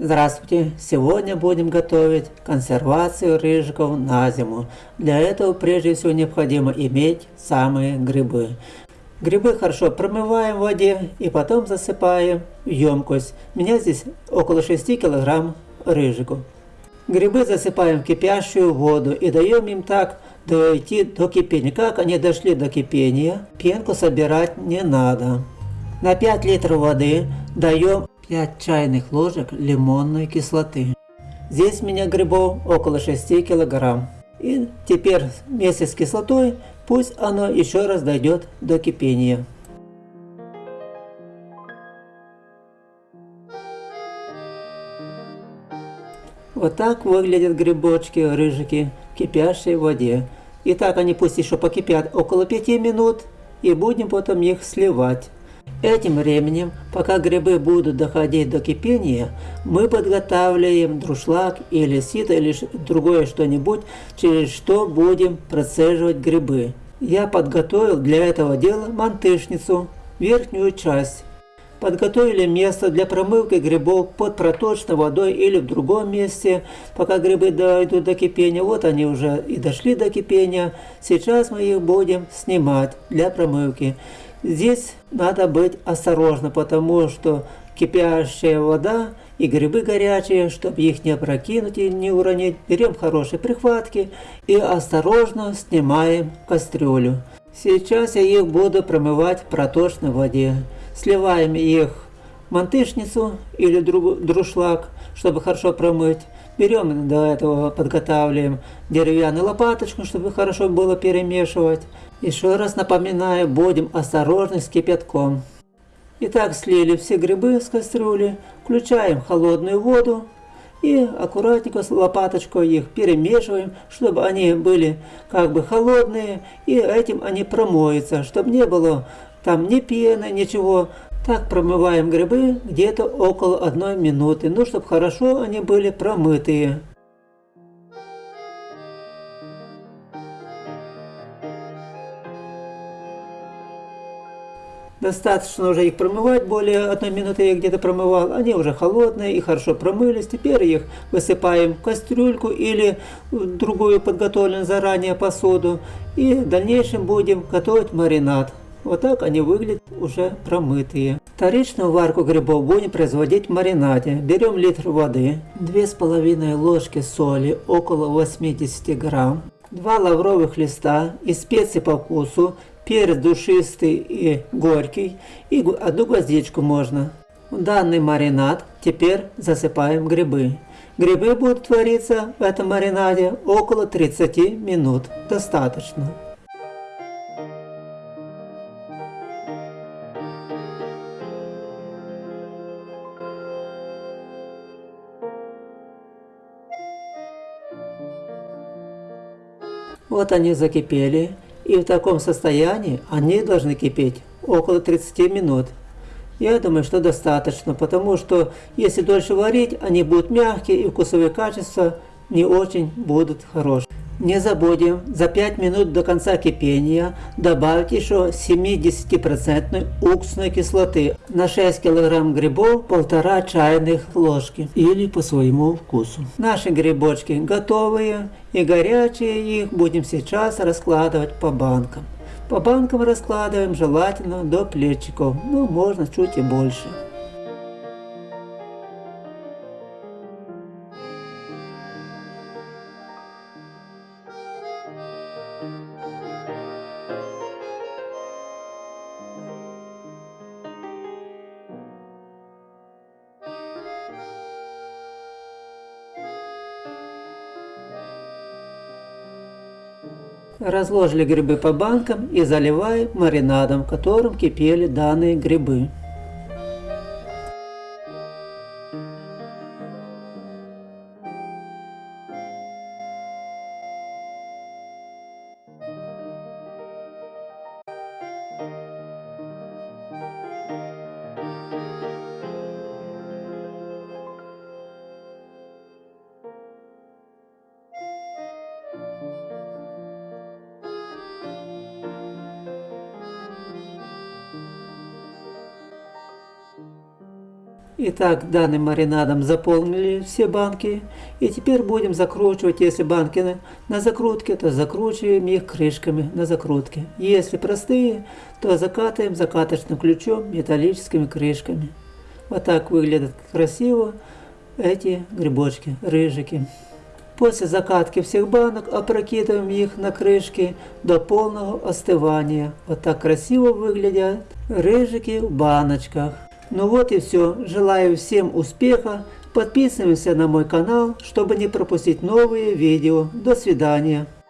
Здравствуйте! Сегодня будем готовить консервацию рыжиков на зиму. Для этого прежде всего необходимо иметь самые грибы. Грибы хорошо промываем в воде и потом засыпаем в емкость. У меня здесь около 6 кг рыжиков. Грибы засыпаем в кипящую воду и даем им так дойти до кипения. Как они дошли до кипения, пенку собирать не надо. На 5 литров воды даем 5 чайных ложек лимонной кислоты. Здесь у меня грибов около 6 килограмм. И теперь вместе с кислотой пусть оно еще раз дойдет до кипения. Вот так выглядят грибочки, рыжики в кипящей воде. И так они пусть еще покипят около 5 минут и будем потом их сливать. Этим временем, пока грибы будут доходить до кипения, мы подготавливаем друшлаг или сито или другое что-нибудь, через что будем процеживать грибы. Я подготовил для этого дела мантышницу, верхнюю часть. Подготовили место для промывки грибов под проточной водой или в другом месте, пока грибы дойдут до кипения. Вот они уже и дошли до кипения. Сейчас мы их будем снимать для промывки. Здесь надо быть осторожно, потому что кипящая вода и грибы горячие, чтобы их не опрокинуть и не уронить. Берем хорошие прихватки и осторожно снимаем кастрюлю. Сейчас я их буду промывать в проточной воде. Сливаем их мантышницу или друшлаг, чтобы хорошо промыть. Берем до этого, подготавливаем деревянную лопаточку, чтобы хорошо было перемешивать. Еще раз напоминаю, будем осторожны с кипятком. Итак, слили все грибы с кастрюли, включаем холодную воду и аккуратненько с лопаточкой их перемешиваем, чтобы они были как бы холодные, и этим они промоются, чтобы не было там ни пены, ничего. Так промываем грибы где-то около одной минуты, ну, чтобы хорошо они были промытые. Достаточно уже их промывать, более одной минуты я где-то промывал. Они уже холодные и хорошо промылись. Теперь их высыпаем в кастрюльку или в другую подготовленную заранее посуду. И в дальнейшем будем готовить маринад. Вот так они выглядят уже промытые. Вторичную варку грибов будем производить в маринаде. Берем литр воды, 2,5 ложки соли, около 80 грамм, 2 лавровых листа и специи по вкусу, перец душистый и горький, и одну гвоздичку можно. В данный маринад теперь засыпаем грибы. Грибы будут твориться в этом маринаде около 30 минут. Достаточно. Вот они закипели. И в таком состоянии они должны кипеть около 30 минут. Я думаю, что достаточно, потому что если дольше варить, они будут мягкие и вкусовые качества не очень будут хорошие. Не забудем за 5 минут до конца кипения добавить еще 70% уксусной кислоты на 6 кг грибов 1,5 чайных ложки или по своему вкусу. Наши грибочки готовые и горячие их будем сейчас раскладывать по банкам. По банкам раскладываем желательно до плечиков, ну можно чуть и больше. Разложили грибы по банкам и заливаем маринадом, в котором кипели данные грибы. Итак, данным маринадом заполнили все банки. И теперь будем закручивать, если банки на, закрутке, то закручиваем их крышками на закрутке. Если простые, то закатываем закаточным ключом металлическими крышками. Вот так выглядят красиво эти грибочки, рыжики. После закатки всех банок опрокидываем их на крышки до полного остывания. Вот так красиво выглядят рыжики в баночках. Ну вот и все. Желаю всем успеха. Подписываемся на мой канал, чтобы не пропустить новые видео. До свидания.